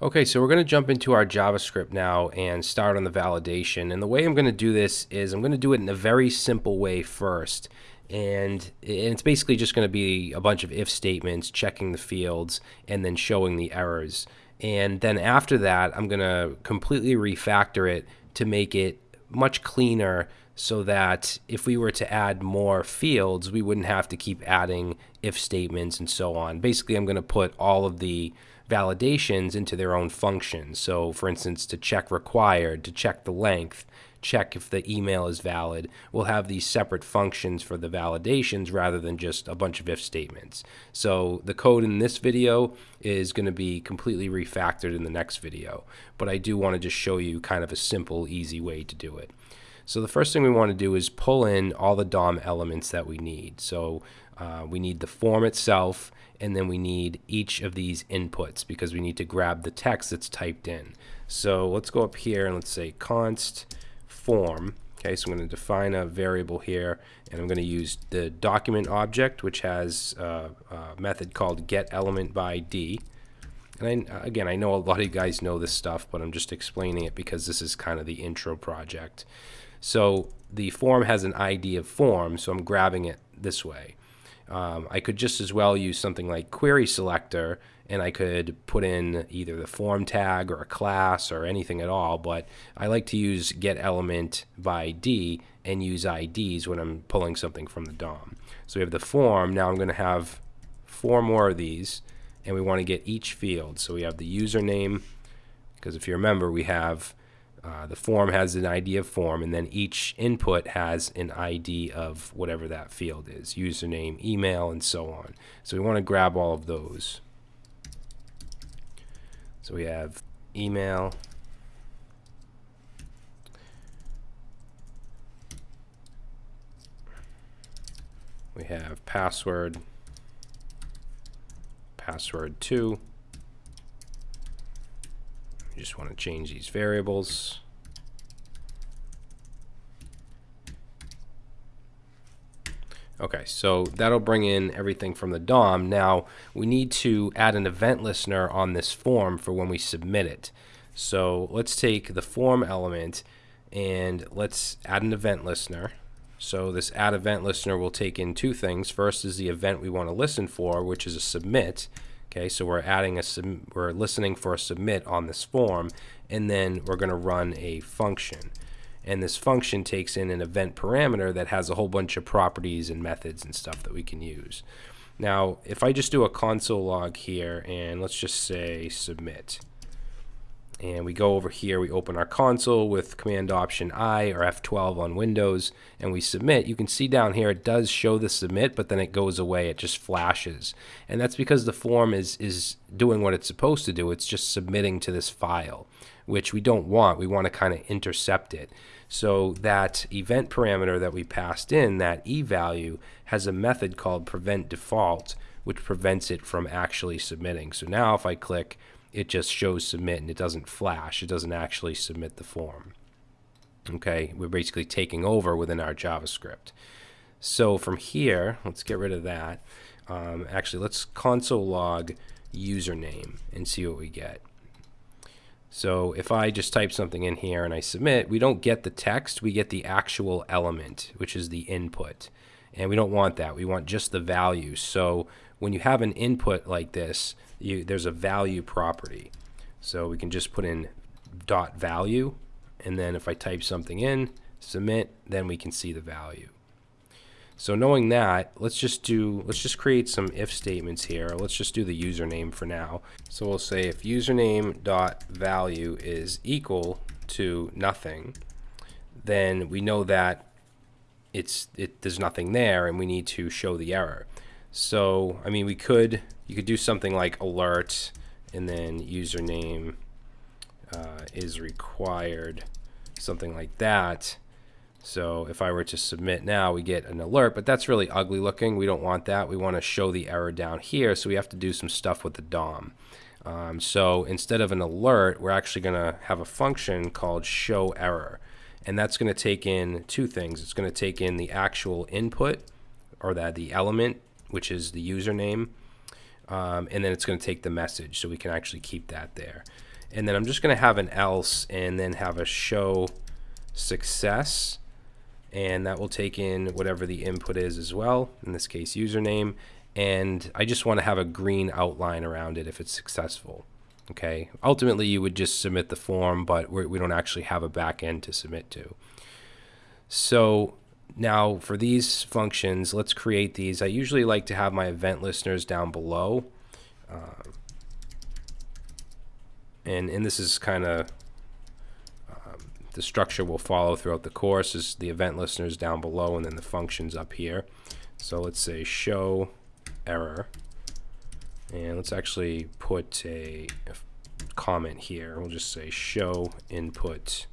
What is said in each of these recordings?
Okay, so we're going to jump into our JavaScript now and start on the validation. And the way I'm going to do this is I'm going to do it in a very simple way first. And it's basically just going to be a bunch of if statements, checking the fields, and then showing the errors. And then after that, I'm going to completely refactor it to make it much cleaner so that if we were to add more fields, we wouldn't have to keep adding if statements and so on. Basically, I'm going to put all of the validations into their own functions. So for instance, to check required, to check the length, check if the email is valid, we'll have these separate functions for the validations rather than just a bunch of if statements. So the code in this video is going to be completely refactored in the next video, but I do want to just show you kind of a simple, easy way to do it. So the first thing we want to do is pull in all the DOM elements that we need. So uh, we need the form itself, and then we need each of these inputs because we need to grab the text that's typed in. So let's go up here and let's say const form. Okay, so I'm going to define a variable here, and I'm going to use the document object, which has uh, a method called getElementById. And I, again, I know a lot of you guys know this stuff, but I'm just explaining it because this is kind of the intro project. So the form has an ID of form, so I'm grabbing it this way. Um, I could just as well use something like query selector and I could put in either the form tag or a class or anything at all, but I like to use get element by ID and use IDs when I'm pulling something from the DOM. So we have the form, now I'm going to have four more of these and we want to get each field. So we have the username, because if you remember we have uh, the form has an ID of form, and then each input has an ID of whatever that field is username, email, and so on. So we want to grab all of those. So we have email. We have password, password 2, you just want to change these variables. Okay, so that'll bring in everything from the DOM. Now, we need to add an event listener on this form for when we submit it. So let's take the form element and let's add an event listener. So this add event listener will take in two things. First is the event we want to listen for, which is a submit. Okay, so we're adding a we're listening for a submit on this form, and then we're going to run a function. And this function takes in an event parameter that has a whole bunch of properties and methods and stuff that we can use. Now, if I just do a console log here, and let's just say submit, and we go over here, we open our console with Command Option I or F12 on Windows, and we submit. You can see down here it does show the submit, but then it goes away. It just flashes. And that's because the form is, is doing what it's supposed to do. It's just submitting to this file, which we don't want. We want to kind of intercept it. So that event parameter that we passed in, that e value, has a method called prevent default, which prevents it from actually submitting. So now if I click it just shows submit and it doesn't flash. It doesn't actually submit the form. Okay, we're basically taking over within our JavaScript. So from here, let's get rid of that. Um, actually, let's console log username and see what we get. So if I just type something in here and I submit, we don't get the text, we get the actual element, which is the input. And we don't want that. We want just the value. So when you have an input like this, you, there's a value property. So we can just put in dot value, and then if I type something in, submit, then we can see the value. So knowing that, let's just do, let's just create some if statements here. Let's just do the username for now. So we'll say if username dot value is equal to nothing, then we know that it's it there's nothing there and we need to show the error. So, I mean, we could, you could do something like alert and then username uh, is required, something like that. So if I were to submit now, we get an alert, but that's really ugly looking. We don't want that. We want to show the error down here, so we have to do some stuff with the DOM. Um, so instead of an alert, we're actually going to have a function called show error. And that's going to take in two things. It's going to take in the actual input, or that the element which is the username. Um, and then it's going to take the message, so we can actually keep that there. And then I'm just going to have an else and then have a show success. And that will take in whatever the input is as well, in this case, username. And I just want to have a green outline around it if it's successful. Okay. Ultimately, you would just submit the form, but we're, we do not actually have a back end to submit to. So now for these functions, let's create these. I usually like to have my event listeners down below. Um, and, and this is kind of the structure will follow throughout the course is the event listeners down below and then the functions up here. So let's say show error. And let's actually put a, comment here. We'll just say show input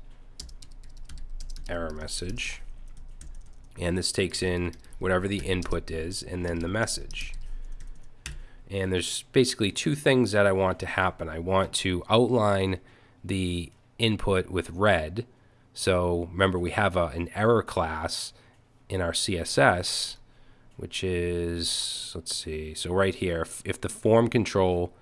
error message. And this takes in whatever the input is and then the message. And there's basically two things that I want to happen. I want to outline the input with red. So remember, we have a, an error class in our CSS, which is, let's see, so right here, if, if the form control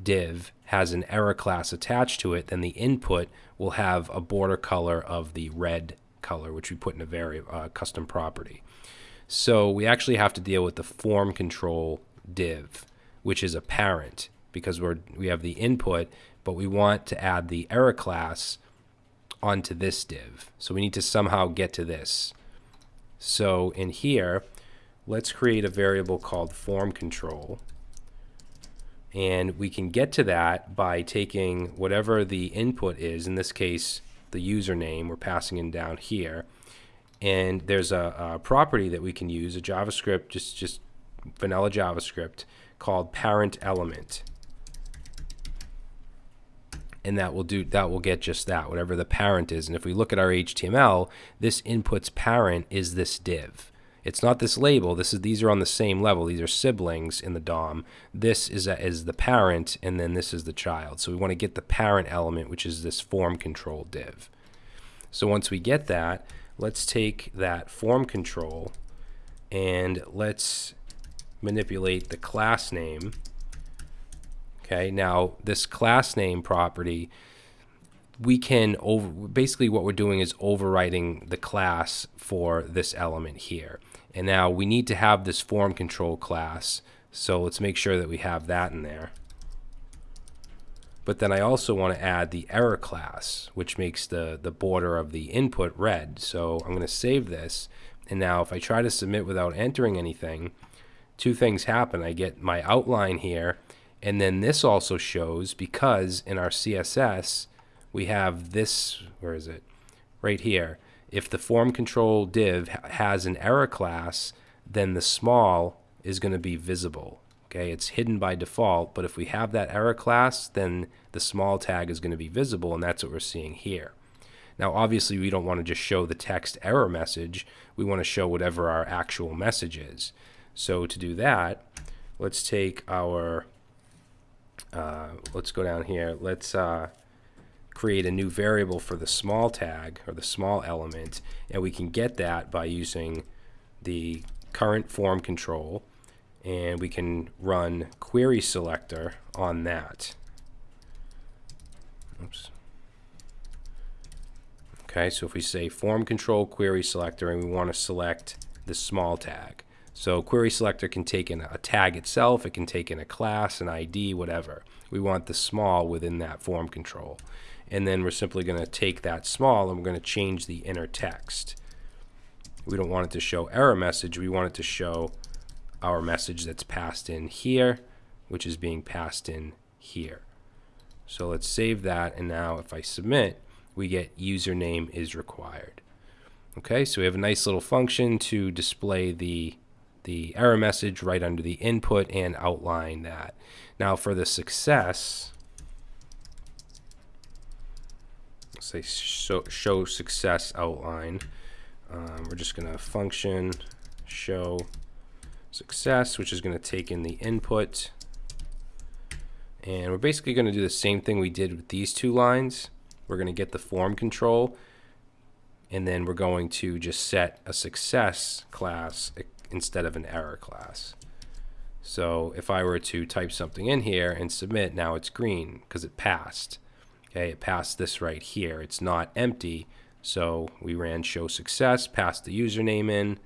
div has an error class attached to it, then the input will have a border color of the red color, which we put in a very uh, custom property. So we actually have to deal with the form control div, which is a parent because we're we have the input, but we want to add the error class onto this div. So we need to somehow get to this. So in here, let's create a variable called form control. And we can get to that by taking whatever the input is, in this case, the username. We're passing in down here. And there's a, a property that we can use, a JavaScript, just, just vanilla JavaScript, called parent element. And that will do that will get just that, whatever the parent is. And if we look at our HTML, this inputs parent is this div. It's not this label. This is these are on the same level. These are siblings in the DOM. This is a, is the parent, and then this is the child. So we want to get the parent element, which is this form control div. So once we get that, let's take that form control and let's manipulate the class name. Okay, now this class name property we can over basically what we're doing is overwriting the class for this element here. And now we need to have this form control class. So let's make sure that we have that in there. But then I also want to add the error class, which makes the, the border of the input red. So I'm going to save this. And now if I try to submit without entering anything, two things happen. I get my outline here, and then this also shows because in our CSS, we have this, where is it? Right here. If the form control div has an error class, then the small is going to be visible. Okay, it's hidden by default, but if we have that error class, then the small tag is going to be visible, and that's what we're seeing here. Now, obviously, we don't want to just show the text error message. We want to show whatever our actual message is. So to do that, let's take our, uh, let's go down here. Let's uh, create a new variable for the small tag or the small element and we can get that by using the current form control and we can run query selector on that. Oops. Okay, so if we say form control query selector and we want to select the small tag. So query selector can take in a tag itself, it can take in a class, an ID, whatever. We want the small within that form control and then we're simply going to take that small and we're going to change the inner text. We don't want it to show error message, we want it to show our message that's passed in here, which is being passed in here. So let's save that, and now if I submit, we get username is required. Okay, so we have a nice little function to display the the error message right under the input and outline that. Now for the success, say show, show success outline. Um, we're just going to function show success, which is going to take in the input. And we're basically going to do the same thing we did with these two lines. We're going to get the form control, and then we're going to just set a success class instead of an error class. So if I were to type something in here and submit, now it's green because it passed. Okay, it passed this right here. It's not empty. So we ran show success, passed the username in,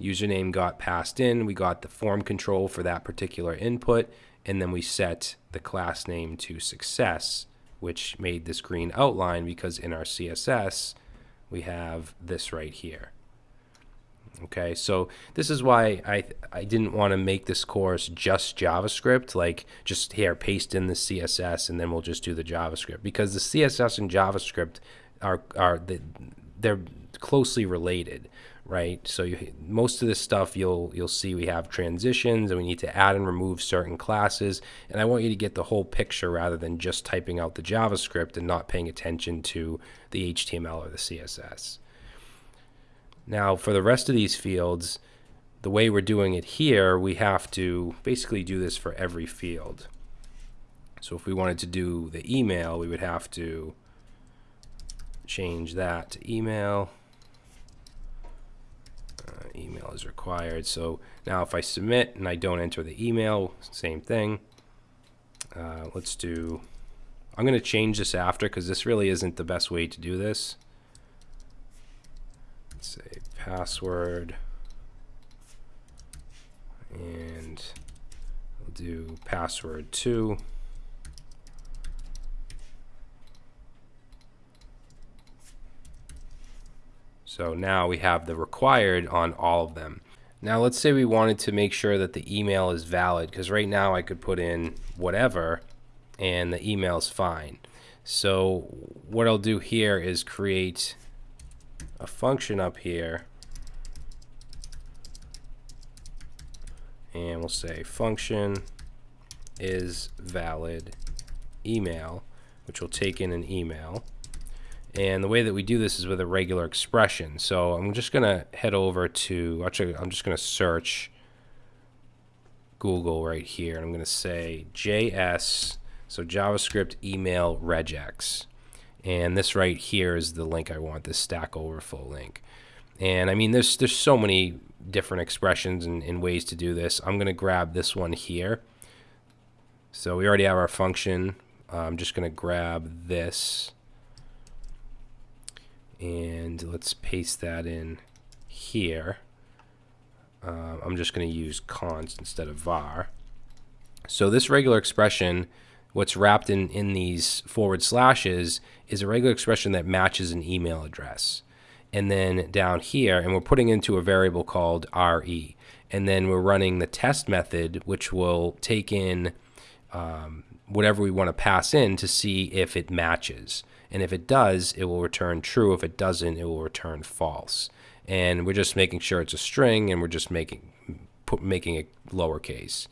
username got passed in, we got the form control for that particular input, and then we set the class name to success, which made this green outline because in our CSS, we have this right here. Okay, so this is why I, I didn't want to make this course just JavaScript, like just here, paste in the CSS and then we'll just do the JavaScript. Because the CSS and JavaScript are, are the, they're closely related, right? So you, most of this stuff you'll you'll see we have transitions and we need to add and remove certain classes. And I want you to get the whole picture rather than just typing out the JavaScript and not paying attention to the HTML or the CSS. Now, for the rest of these fields, the way we're doing it here, we have to basically do this for every field. So if we wanted to do the email, we would have to change that to email. Uh, email is required. So now if I submit and I don't enter the email, same thing. Uh, let's do, I'm going to change this after because this really isn't the best way to do this say password. And we'll do password 2 so now we have the required on all of them. Now let's say we wanted to make sure that the email is valid because right now I could put in whatever and the email is fine. So what I'll do here is create a function up here. And we'll say function is valid email which will take in an email. And the way that we do this is with a regular expression. So I'm just gonna head over to actually I'm just gonna search Google right here and I'm gonna say JS so JavaScript email regex and this right here is the link I want, this Stack Overflow link. And I mean, there's there's so many different expressions and, and ways to do this. I'm going to grab this one here. So we already have our function. I'm just going to grab this and let's paste that in here. Uh, I'm just going to use const instead of var. So this regular expression what's wrapped in, in these forward slashes is a regular expression that matches an email address. And then down here, and we're putting into a variable called RE. And then we're running the test method, which will take in um, whatever we want to pass in to see if it matches. And if it does, it will return true. If it doesn't, it will return false. And we're just making sure it's a string, and we're just making put, making it lowercase.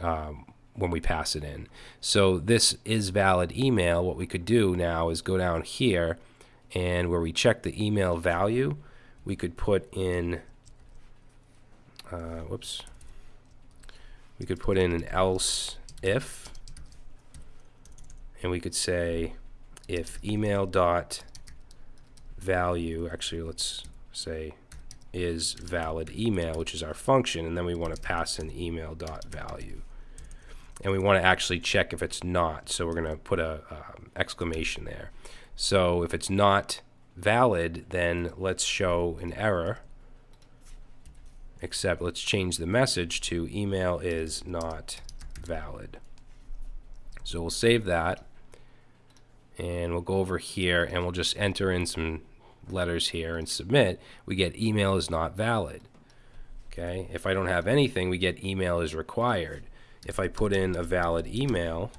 Um, when we pass it in. So this is valid email. What we could do now is go down here and where we check the email value, we could put in, uh, whoops, we could put in an else if, and we could say if email dot value, actually let's say is valid email, which is our function, and then we want to pass in email dot value and we want to actually check if it's not. So we're going to put a um, exclamation there. So if it's not valid, then let's show an error. Except let's change the message to email is not valid. So we'll save that and we'll go over here and we'll just enter in some letters here and submit. We get email is not valid. Okay. If I don't have anything, we get email is required if I put in a valid email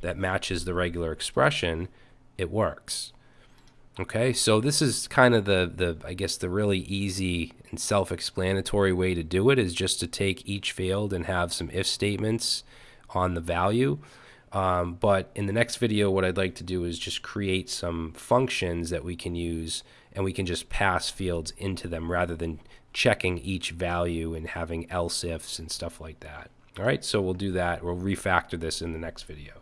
that matches the regular expression, it works. Okay, so this is kind of the, the I guess the really easy and self-explanatory way to do it is just to take each field and have some if statements on the value. Um, but in the next video, what I'd like to do is just create some functions that we can use and we can just pass fields into them rather than checking each value and having else ifs and stuff like that. All right, so we'll do that. We'll refactor this in the next video.